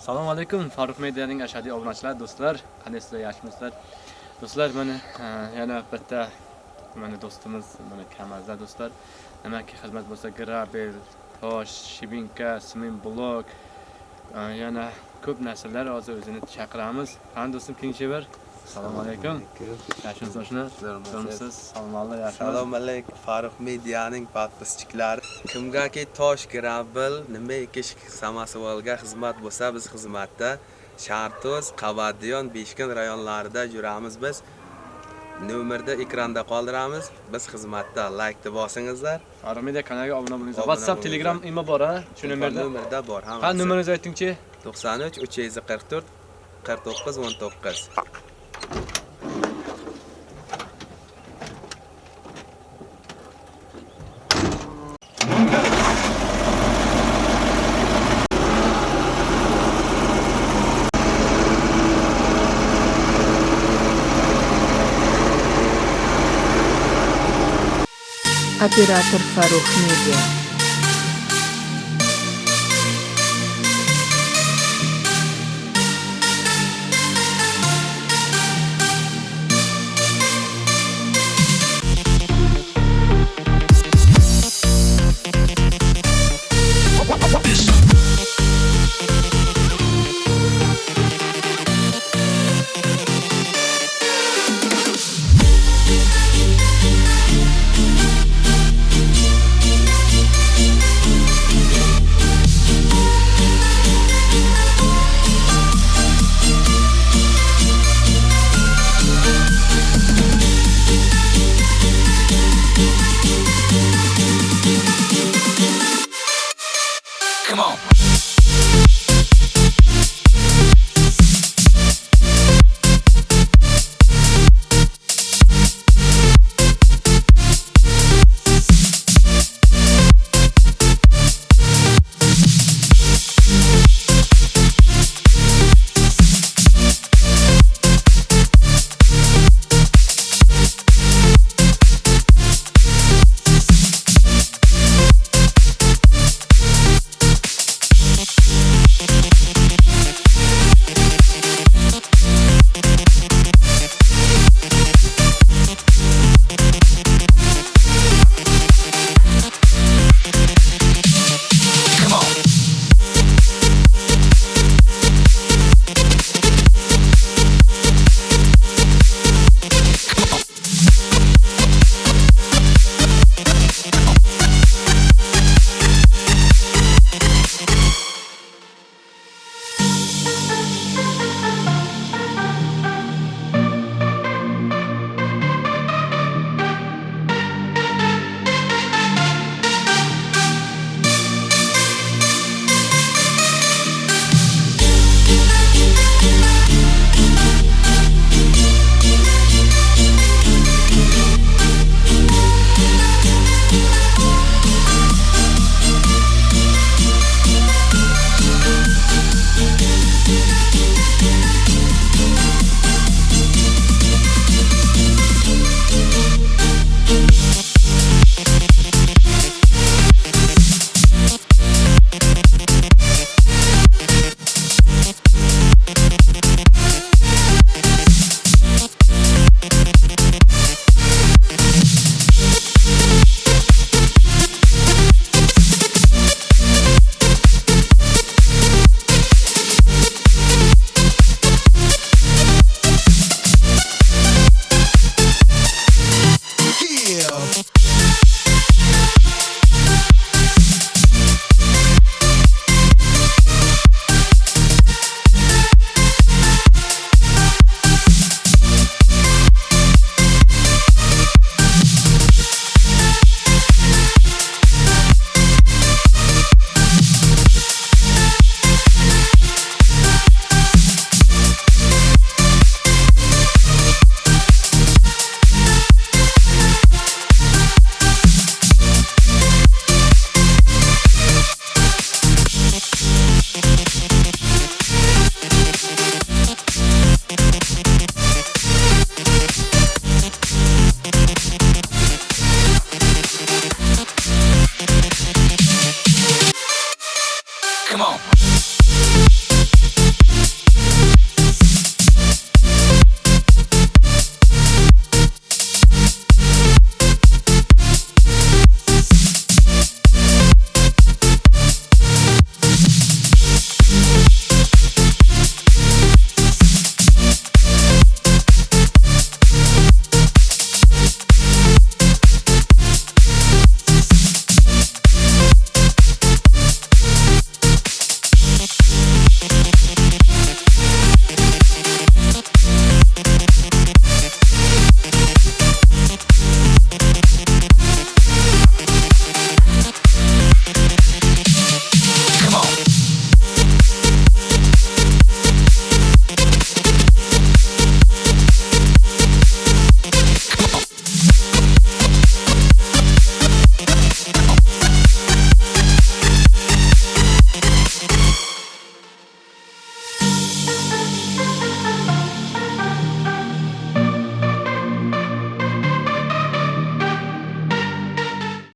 Assalomu alaykum Farruh Medianing ashadiy obunachilari do'stlar. Qandaysizlar, yaxshimisizlar? Do'stlar, mana yana bitta mana do'stimiz, mana Kamazda do'stlar. nimaki xizmat bo'lsa, grabel, tosh, shibinka, sement blok, yana ko'p narsalar hozir o'zini chaqiramiz. Qani do'stim bir Assalomu alaykum. Yaxshimisiz oshna? Yaxshimisiz? Salomlar, yaxshimisiz? Assalomu alaykum Farruh Medianing podpischiklari. Kimgaki tosh, gravel, nimaiki samosavolga xizmat bo'lsa, biz xizmatda Shartoz, Qavadiyon, Beshkin rayonlarida yuramiz biz. Nomerda ekranda qoldiramiz. Biz xizmatda like bosingizlar. Farruh Media kanaliga obuna bo'linglar. Obuna WhatsApp. Telegram imo bor, ha? Shu nomerda. nomerda bor Ha, nomeringizni aytingchi. 93 344 49 19. Оператор Фарух Медиа. on.